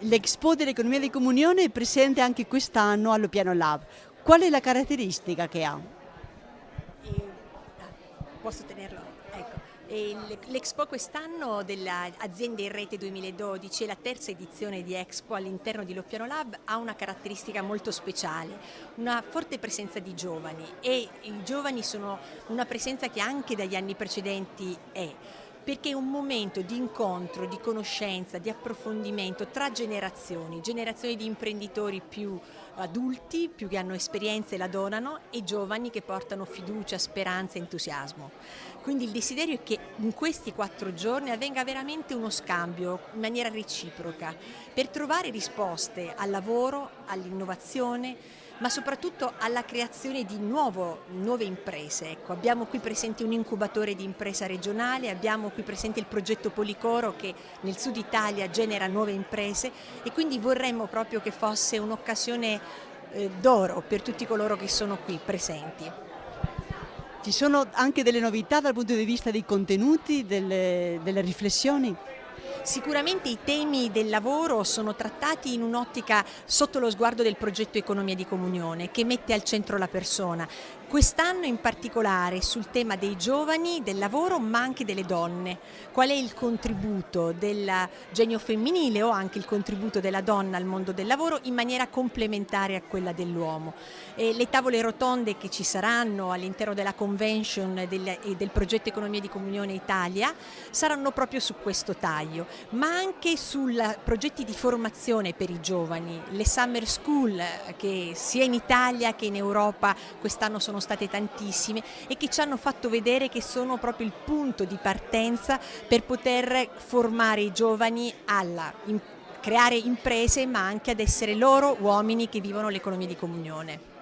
L'Expo dell'Economia di Comunione è presente anche quest'anno allo Piano Lab. Qual è la caratteristica che ha? E, ah, posso tenerlo? Ecco. L'Expo quest'anno dell'Aziende in Rete 2012 è la terza edizione di Expo all'interno di Loppiano Lab ha una caratteristica molto speciale, una forte presenza di giovani e i giovani sono una presenza che anche dagli anni precedenti è perché è un momento di incontro, di conoscenza, di approfondimento tra generazioni, generazioni di imprenditori più adulti, più che hanno esperienze e la donano e giovani che portano fiducia, speranza e entusiasmo. Quindi il desiderio è che in questi quattro giorni avvenga veramente uno scambio in maniera reciproca per trovare risposte al lavoro, all'innovazione, ma soprattutto alla creazione di nuovo, nuove imprese. Ecco, abbiamo qui presente un incubatore di impresa regionale, abbiamo qui presente il progetto Policoro che nel sud Italia genera nuove imprese e quindi vorremmo proprio che fosse un'occasione eh, d'oro per tutti coloro che sono qui presenti. Ci sono anche delle novità dal punto di vista dei contenuti, delle, delle riflessioni? Sicuramente i temi del lavoro sono trattati in un'ottica sotto lo sguardo del progetto Economia di Comunione che mette al centro la persona. Quest'anno in particolare sul tema dei giovani, del lavoro ma anche delle donne. Qual è il contributo del genio femminile o anche il contributo della donna al mondo del lavoro in maniera complementare a quella dell'uomo. Le tavole rotonde che ci saranno all'interno della convention del, e del progetto Economia di Comunione Italia saranno proprio su questo taglio ma anche su progetti di formazione per i giovani, le summer school che sia in Italia che in Europa quest'anno sono state tantissime e che ci hanno fatto vedere che sono proprio il punto di partenza per poter formare i giovani alla creare imprese ma anche ad essere loro uomini che vivono l'economia di comunione.